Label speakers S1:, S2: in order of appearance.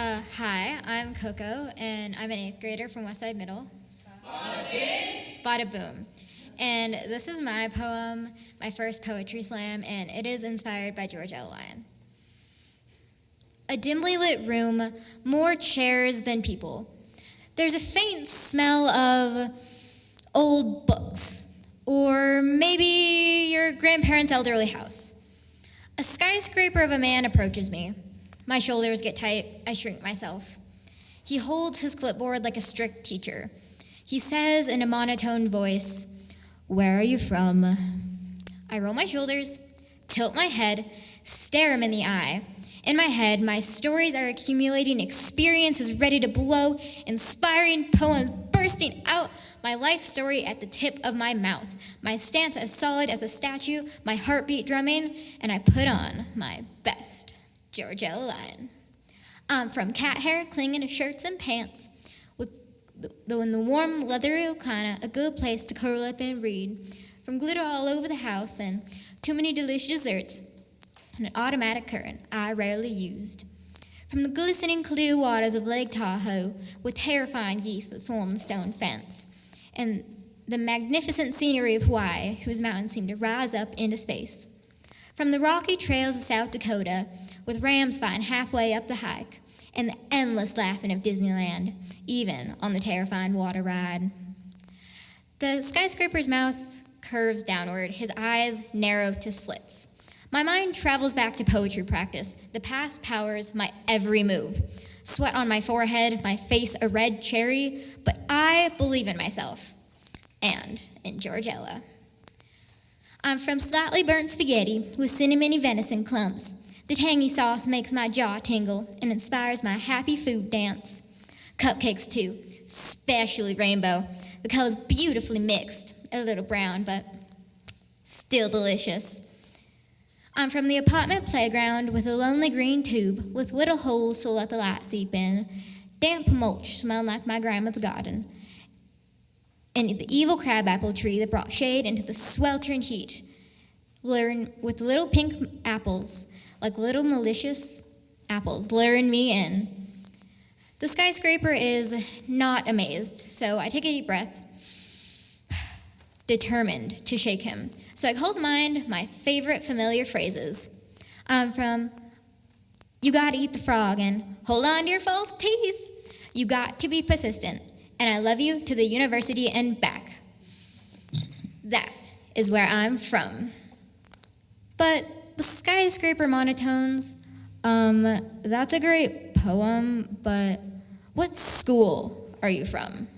S1: Uh, hi, I'm Coco, and I'm an eighth grader from Westside Middle. Bada. Bada boom. And this is my poem, my first poetry slam, and it is inspired by George Ella Lyon. A dimly lit room, more chairs than people. There's a faint smell of old books, or maybe your grandparents' elderly house. A skyscraper of a man approaches me. My shoulders get tight. I shrink myself. He holds his clipboard like a strict teacher. He says in a monotone voice, Where are you from? I roll my shoulders, tilt my head, stare him in the eye. In my head, my stories are accumulating, experiences ready to blow, inspiring poems bursting out, my life story at the tip of my mouth, my stance as solid as a statue, my heartbeat drumming, and I put on my best. George Ella Lyon. I'm um, from cat hair clinging to shirts and pants, with the, in the warm, leathery kinda, a good place to curl up and read. From glitter all over the house and too many delicious desserts, and an automatic current I rarely used. From the glistening clear waters of Lake Tahoe, with terrifying geese that swarm the stone fence, and the magnificent scenery of Hawaii, whose mountains seem to rise up into space. From the rocky trails of South Dakota, with rams fighting halfway up the hike, and the endless laughing of Disneyland, even on the terrifying water ride. The skyscraper's mouth curves downward, his eyes narrow to slits. My mind travels back to poetry practice. The past powers my every move. Sweat on my forehead, my face a red cherry, but I believe in myself and in George Ella. I'm from slightly burnt spaghetti with cinnamony venison clumps. The tangy sauce makes my jaw tingle and inspires my happy food dance. Cupcakes, too, especially rainbow. The colors beautifully mixed, a little brown, but still delicious. I'm from the apartment playground with a lonely green tube with little holes to let the light seep in. Damp mulch smelled like my grandmother's garden. And the evil crabapple tree that brought shade into the sweltering heat. With little pink apples like little malicious apples luring me in. The skyscraper is not amazed, so I take a deep breath, determined to shake him. So I call to mind my favorite familiar phrases um, from You Gotta Eat the Frog and Hold on to your false teeth. You got to be persistent, and I love you to the university and back. That is where I'm from. But the skyscraper monotones, um, that's a great poem, but what school are you from?